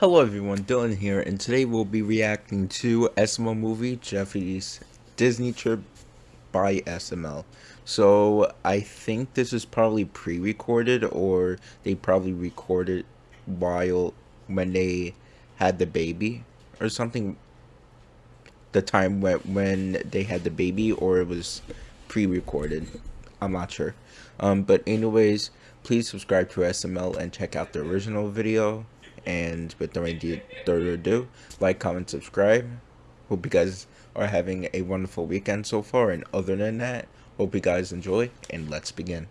Hello everyone, Dylan here, and today we'll be reacting to SML movie Jeffy's Disney Trip by SML. So I think this is probably pre-recorded or they probably recorded while when they had the baby or something the time when when they had the baby or it was pre-recorded. I'm not sure. Um, but anyways, please subscribe to SML and check out the original video and with no further ado, like, comment, subscribe. Hope you guys are having a wonderful weekend so far. And other than that, hope you guys enjoy. And let's begin.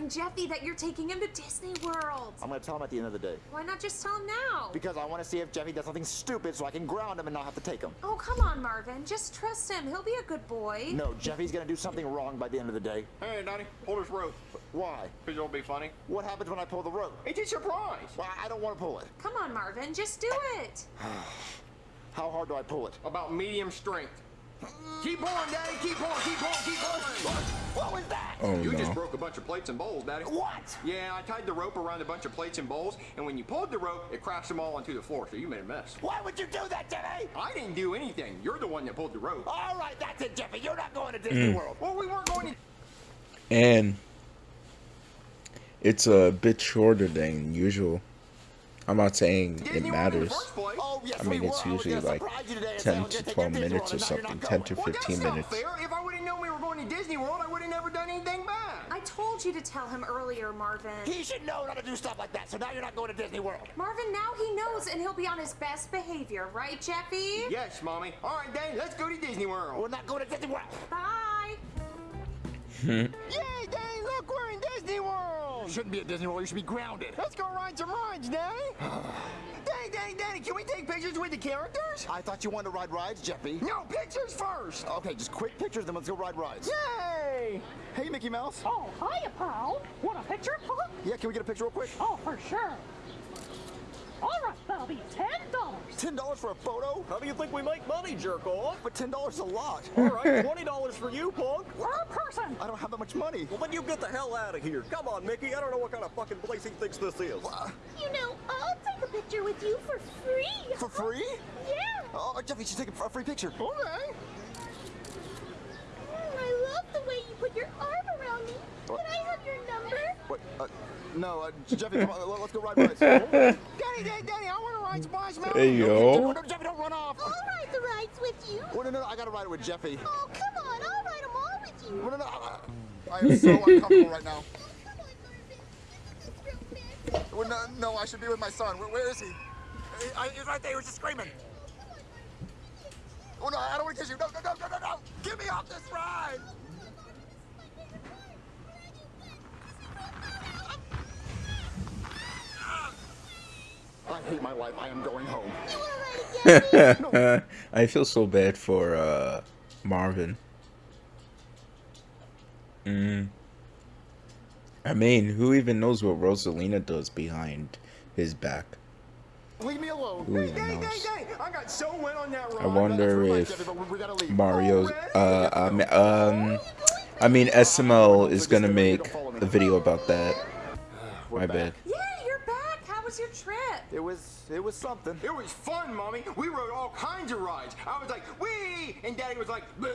Telling Jeffy that you're taking him to Disney World? I'm gonna tell him at the end of the day. Why not just tell him now? Because I want to see if Jeffy does something stupid so I can ground him and not have to take him. Oh, come on, Marvin. Just trust him. He'll be a good boy. No, Jeffy's gonna do something wrong by the end of the day. Hey, Donnie, pull this rope. Why? Because it'll be funny. What happens when I pull the rope? It's a surprise. Well, I don't want to pull it. Come on, Marvin. Just do it. How hard do I pull it? About medium strength. Keep on, Daddy. Keep on, keep on, keep on. What was that? Oh, you no. just broke a bunch of plates and bowls, Daddy. What? Yeah, I tied the rope around a bunch of plates and bowls, and when you pulled the rope, it crashed them all onto the floor, so you made a mess. Why would you do that, Jeffy? I didn't do anything. You're the one that pulled the rope. All right, that's it, Jeffy. You're not going to Disney Mm. World. Well, we weren't going to... And it's a bit shorter than usual. I'm not saying it Disney World in the matters. first place. Oh, yes, I mean, it's were. I was usually like surprise you today and say I 10 to 12 minutes or World, and now you're something, 10 to 15 minutes. If I would have known we were going to Disney World, I would have never done anything bad. I told you to tell him earlier, Marvin. He should know not to do stuff like that, so now you're not going to Disney World. Marvin, now he knows, and he'll be on his best behavior, right, Jeffy? Yes, Mommy. All right, Daddy, let's go to Disney World. We're not going to Disney World. Bye. Hmm. Yay, Daddy, look, we're in Disney World. You shouldn't be at Disney World. You should be grounded. Let's go ride some rides, Daddy. Daddy, Daddy, Daddy, can we take pictures with the characters? I thought you wanted to ride rides, Jeffy. No, pictures first. Okay, just quick pictures, then let's go ride rides. Yay! Hey, Mickey Mouse. Oh, hiya, pal. Want a picture, huh? Yeah, can we get a picture real quick? Oh, for sure. All right, that'll be ten dollars. Ten dollars for a photo? How do you think we make money, jerk off? But ten dollars is a lot. All right, twenty dollars for you, punk. Per person. I don't have that much money. Well, then you get the hell out of here. Come on, Mickey. I don't know what kind of fucking place he thinks this is. You know, I'll take a picture with you for free. For free? Yeah. Oh, Jeffy, she's taking a free picture. Okay. Mm, I love the way you put your arm around me. Can I have your number? What? Uh, no, uh, Jeffy, come on, let- let's go ride rides. Daddy, Daddy, Daddy, I want to ride Splash Mountain. Hey, yo. no, Jeffy, don't run off. I'll ride the rides with you. Oh, no, no, I gotta ride it with Jeffy. Oh, come on. I'll ride them all with you. No, no, no. I am so uncomfortable right now. Oh, come on, Marvin. Isn't this romantic? Well, no, no, I should be with my son. Where, where is he? He- I, he's right there. He was just screaming. Oh, oh, no, I don't want to kiss you. No, no, no, no, no, no. Get me off this ride. Oh, hate my life. I am going home. You want to ride again? I feel so bad for uh, Marvin. Mm. I mean, who even knows what Rosalina does behind his back? Leave me alone. Who even Daddy, knows? Daddy, Daddy, I got so wet on that. I wonder Right, if Jeffy, but we- we. Mario's uh, um, um I mean SML is gonna make a video about that. My bad. Yeah, you're back. How was your trip? It was, it was something. It was fun, Mommy. We rode all kinds of rides. I was like, wee! And Daddy was like, Bleh.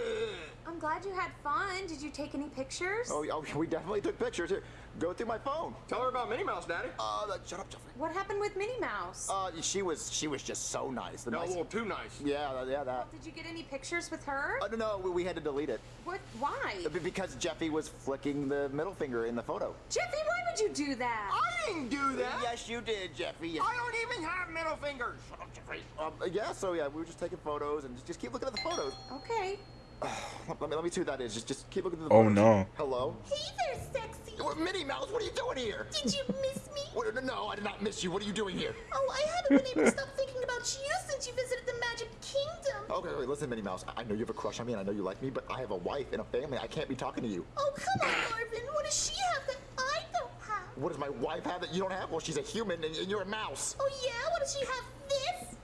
I'm glad you had fun. Did you take any pictures? Oh, oh, we definitely took pictures. Here, go through my phone. Tell her about Minnie Mouse, Daddy. Uh, that- shut up, Jeffrey. What happened with Minnie Mouse? Uh, she was, she was just so nice. The No, nice. little too nice. Yeah, yeah, that. Did you get any pictures with her? Uh, no, no, we, we had to delete it What? Why? Because Jeffy was flicking the middle finger in the photo. Jeffy, why would you do that? I didn't do that. Yes, you did, Jeffy. Yes. I don't even have middle fingers. Shut up, Jeffrey. Um, yeah, so yeah, we were just taking photos and just, just keep looking at the photos. Okay. Let me, let me see who that is. Just, just keep looking at the photos. Oh, photos. no. Hello? Hey there, sexy. What, Minnie Mouse, what are you doing here? Did you miss me? What, no, I did not miss you. What are you doing here? Oh, I haven't been able to stop thinking about you since you visited the Magic Kingdom. Okay, wait, listen, Minnie Mouse. I I know you have a crush on me and I know you like me, but I have a wife and a family. I can't be talking to you. Oh, come on, Marvin. What does she have that I don't have? What does my wife have that you don't have? Well, she's a human and, and you're a mouse. Oh, yeah? What does she have? This?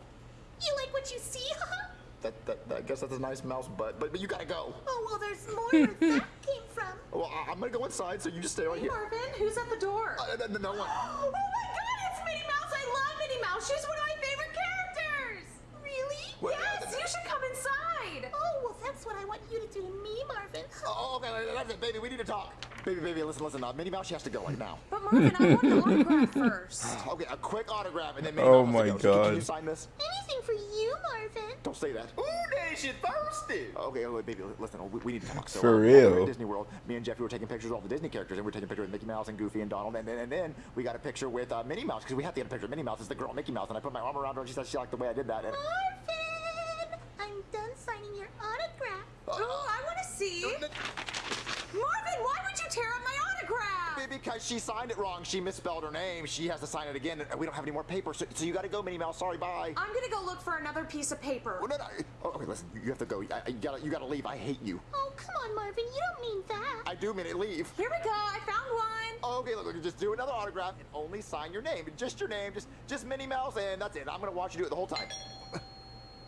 You like what you see, huh? That, that, that- I guess that's a nice mouse butt, but, but you gotta go. Oh, well, there's more where that came from. Well, I, I'm gonna go inside, so you just stay right Hey, here. Marvin, who's at the door? Uh, no, no, no one. Oh my god, it's Minnie Mouse! I love Minnie Mouse! She's one of my favorite characters! Really? What? Yes, you should come inside! Oh, well, that's what I want you to do to me, Marvin. Oh, okay, that's it, baby. We need to talk. Baby, baby, listen, listen. Uh, Minnie Mouse, she has to go right now. But Marvin, I want an autograph first. Okay, a quick autograph, and then Minnie Oh Mouse has to my go. So can- Can you sign this? Anything for you, Marvin. Don't say that. Ooh, there she thirsty. Okay, wait, baby, listen, we, we need to talk. So, For uh, while we real? at Disney World, me and Jeffy were taking pictures of all the Disney characters, and we were taking pictures with Mickey Mouse and Goofy and Donald, and then, and then we got a picture with uh, Minnie Mouse, because we have to get a picture of Minnie Mouse. It's the girl Mickey Mouse, and I put my arm around her, and she said she liked the way I did that. And, Marvin! I'm done signing your autograph. Oh, I want to see. Marvin, why would you tear up my autograph? because she signed it wrong. She misspelled her name. She has to sign it again, we don't have any more paper, so, so you got to go, Minnie Mouse. Sorry, bye. I'm gonna go look for another piece of paper. Oh, no, no. Oh, okay, listen. You have to go. I, you gotta, you gotta leave. I hate you. Oh, come on, Marvin. You don't mean that. I do mean it. Leave. Here we go. I found one. Oh, okay, look, look, just do another autograph and only sign your name. Just your name, just just Minnie Mouse, and that's it. I'm gonna watch you do it the whole time.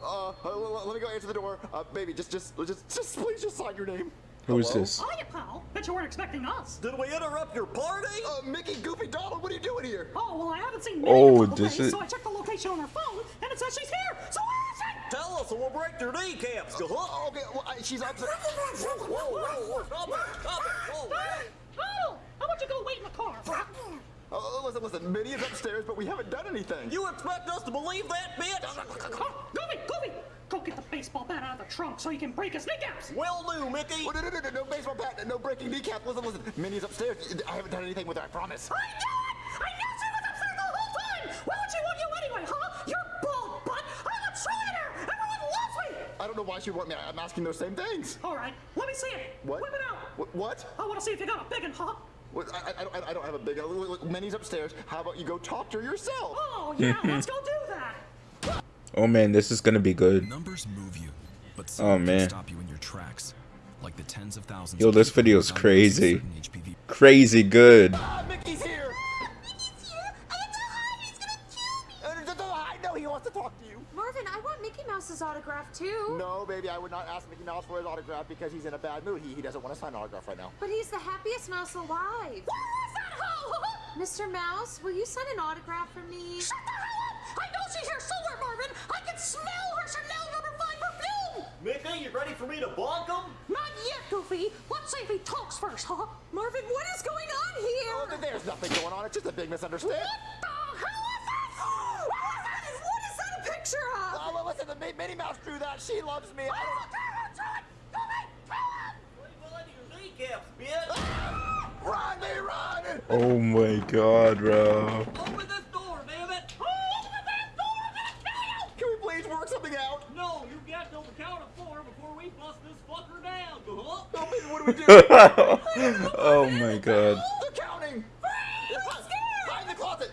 Uh, uh, l- l- let me go answer the door. Uh, baby, just, just, just, just, please, just sign your name. Who is Hello? this? Hiya, pal. Bet you weren't expecting us. Did we interrupt your party? Uh, Mickey, Goofy, Donald, what are you doing here? Oh, well, I haven't seen Minnie Oh, in a couple this days, is- so I checked the location on her phone, and it says she's here. So where is she? Tell us, or we'll break your kneecaps. Huh? Oh, okay, well, I, she's upset. Whoa, whoa, whoa, stop it, stop it. Whoa. Oh, how about you go wait in the car? Oh, listen, listen, Minnie is upstairs, but we haven't done anything. You expect us to believe that, bitch? Oh, Goofy, Goofy, go get the baseball bat out of the trunk so you can break his kneecaps. Will do, Mickey. Oh, no, no, no, no, no baseball bat, no breaking kneecap. Listen, listen, Minnie's upstairs. I haven't done anything with her, I promise. I knew it! I knew she was upstairs the whole time! Why would she want you anyway, huh? You're bald butt! I'm a trillionaire! Everyone loves me! I don't know why she want me. I'm asking those same things. All right, let me see it. What? Whip it out. Wh- What? I want to see if you got a big one, huh? I, I, I don't, have a big. Look, look, look, Minnie's upstairs. How about you go talk to her yourself? Oh, yeah, let's go do that. Oh man, this is gonna be good. Numbers move you, but Oh, man. stop you in your tracks. Like the tens of thousands. Yo, this video who video's are diagnosed with crazy. Crazy good. Ah, Mickey's here. Mickey's here. I have to hide. He's gonna kill me. D- d- I know he wants to talk to you. Marvin, I want Mickey Mouse's autograph too. No, baby, I would not ask Mickey Mouse for his autograph because he's in a bad mood. He, he doesn't want to sign an autograph right now. But he's the happiest mouse alive. Where is that hoe? Mr. Mouse, will you sign an autograph for me? Shut the hell up! I know she's here somewhere, Marvin. Me to bonk him? Not yet, Goofy. Let's see if he talks first, huh? Marvin, what is going on Oh, here? th- there's nothing going on. It's just a big misunderstanding. What the hell is this? What is this? What is that a picture of? Oh, well, listen, the Minnie Mouse drew that. She loves me. I Oh, don't... damn it, John! Goofy, kill him! Well, kneecaps, bitch. Ah! Run, me, run! Oh my god, bro. Do we do? oh my god. They're counting. Hide in the closet.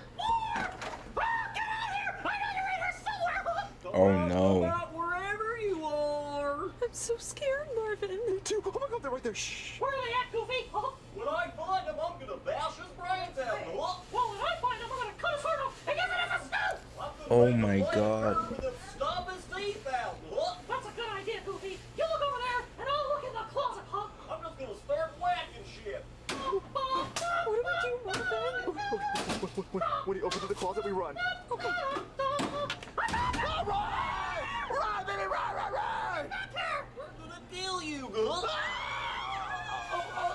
Oh no. Wherever you are. I'm so scared, Marvin. Me too. Oh my God, they're right there. Shh. Where are they at, Goofy? Huh? When I find him, I'm gonna bash his brains out. Huh? Well, when I find him, I'm gonna cut his heart off and use it as a snoot! Oh my blade God. curve with him, Stomp his teeth out. Huh? That's a good idea, Goofy. You look over there, and I'll look in the closet, huh? I'm just gonna start whacking shit. What do we do, Marvin? When he opens the closet, we run. Okay. Run, run, baby, run, run, run! We're gonna kill you. Huh? Oh, Huh?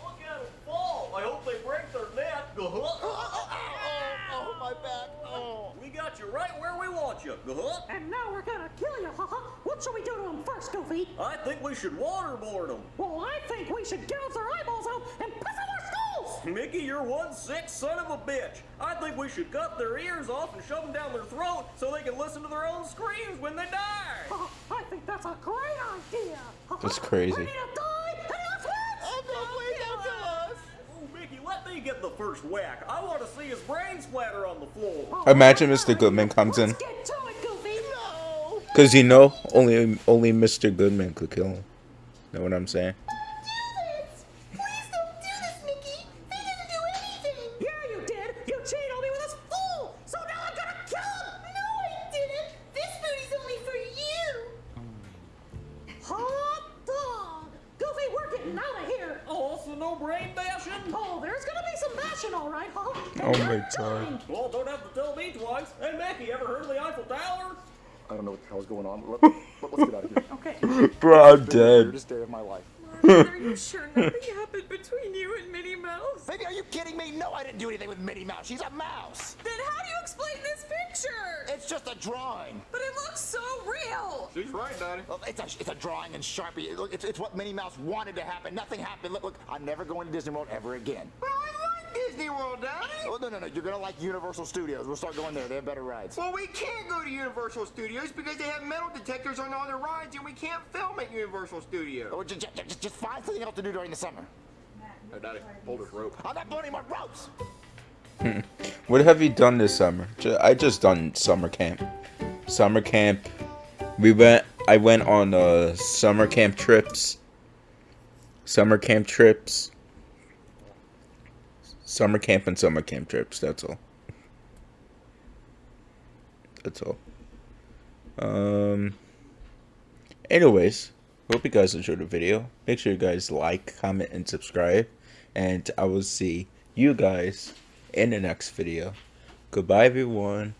Look at them fall. I hope they break their neck. oh, Huh? oh, oh, oh, my back. Oh. We got you right where we want you. And now we're gonna kill you, haha. What should we do to him first, Goofy? I think we should waterboard them. Well, I think we should gouge their eyeballs out and Mickey, you're one sick son of a bitch. I think we should cut their ears off and shove them down their throat so they can listen to their own screams when they die. Haha, I think that's a great idea! That's crazy. Ready to die? And let's Oh, no, please don't kill us. Oh, Mickey, let me get the first whack. I want to see his brain splatter on the floor. Oh, imagine Mr. Goodman comes in. Let's get to it, Goofy! No. Cause you know, only only Mr. Goodman could kill him. Know what I'm saying? My god. Well, don't have to tell me twice. Hey, Mackie, ever heard of the Eiffel Tower? I don't know what the hell's going on. Let, let, us get out of here. Okay. Bro, I'm The dead. weirdest day of my life. Marvin, are you sure nothing happened between you and Minnie Mouse? Baby, are you kidding me? No, I didn't do anything with Minnie Mouse. She's a mouse. Then how do you explain this picture? It's just a drawing. But it looks so real. She's right, Daddy. Well, It's a, it's a drawing in Sharpie. Look, it's, it's what Minnie Mouse wanted to happen. Nothing happened. Look, look, I'm never going to Disney World ever again. Well, I like Disney World, Daddy. Oh, no, no, no. You're going to like Universal Studios. We'll start going there. They have better rides. Well, we can't go to Universal Studios because they have metal detectors on all the rides, and we can't film at Universal Studios. Oh, just, just, just find something else to do during the summer. Hey, Daddy, hold this rope. I'm not pulling my ropes. What have you done this summer? I just done summer camp. Summer camp. We went. I went on uh, summer camp trips. Summer camp trips. Summer camp and summer camp trips. That's all. That's all. Um. Anyways, hope you guys enjoyed the video. Make sure you guys like, comment, and subscribe. And I will see you guys in the next video. Goodbye, everyone.